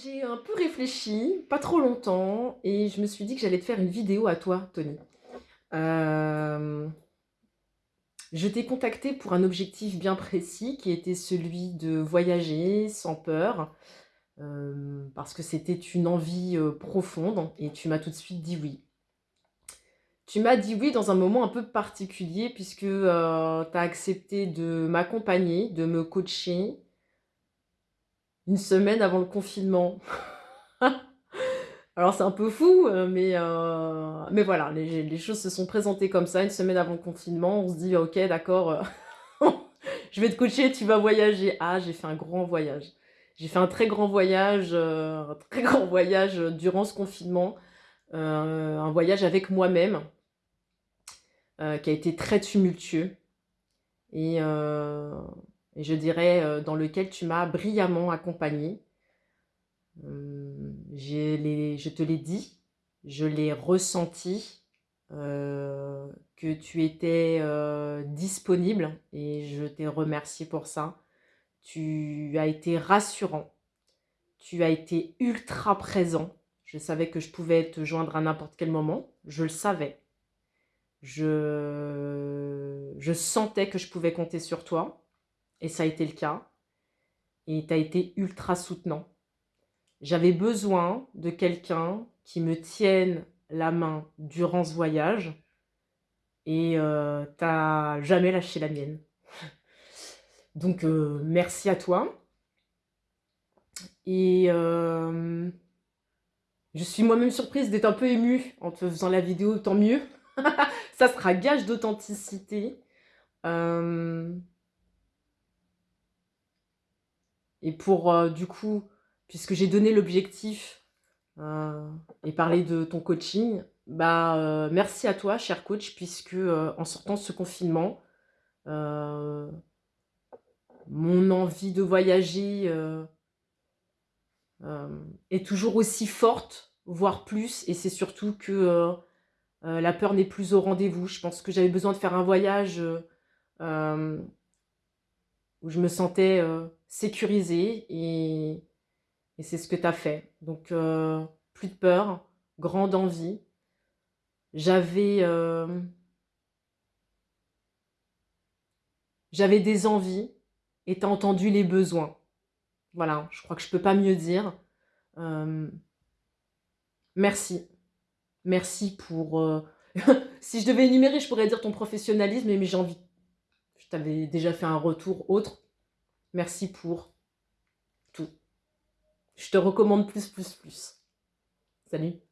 j'ai un peu réfléchi, pas trop longtemps, et je me suis dit que j'allais te faire une vidéo à toi, Tony. Euh, je t'ai contacté pour un objectif bien précis qui était celui de voyager sans peur, euh, parce que c'était une envie euh, profonde, et tu m'as tout de suite dit oui. Tu m'as dit oui dans un moment un peu particulier, puisque tu as accepté de m'accompagner, de me coacher, une semaine avant le confinement. Alors c'est un peu fou, euh, mais, euh, mais voilà, les, choses se sont présentées comme ça, une semaine avant le confinement, on se dit ok d'accord, euh, je vais te coacher, tu vas voyager. Ah j'ai fait un grand voyage. J'ai fait un très grand voyage, un très grand voyage durant ce confinement, un voyage avec moi-même, qui a été très tumultueux. Et et je dirais euh, dans lequel tu m'as brillamment accompagné. Euh, je te l'ai dit, je l'ai ressenti, euh, que tu étais disponible et je t'ai remercié pour ça. Tu as été rassurant, tu as été ultra présent. Je savais que je pouvais te joindre à n'importe quel moment, je le savais. Je, je sentais que je pouvais compter sur toi. Et ça a été le cas. Et tu as été ultra soutenant. J'avais besoin de quelqu'un qui me tienne la main durant ce voyage. Et euh, t'as jamais lâché la mienne. Donc, euh, merci à toi. Et euh, je suis moi-même surprise d'être un peu émue en te faisant la vidéo, tant mieux. ça sera gage d'authenticité. Euh, Et pour, euh, du coup, puisque j'ai donné l'objectif euh, et parlé de ton coaching, bah, euh, merci à toi, cher coach, puisque en sortant de ce confinement, mon envie de voyager est toujours aussi forte, voire plus, et c'est surtout que la peur n'est plus au rendez-vous. Je pense que j'avais besoin de faire un voyage où je me sentais sécurisée et, c'est ce que tu as fait. Donc, euh, plus de peur, grande envie. J'avais euh, j'avais des envies et tu as entendu les besoins. Voilà, je crois que je ne peux pas mieux dire. merci. Merci pour... si je devais énumérer, je pourrais dire ton professionnalisme, mais j'ai envie je t'avais déjà fait un retour autre. Merci pour tout. Je te recommande plus, plus, plus. Salut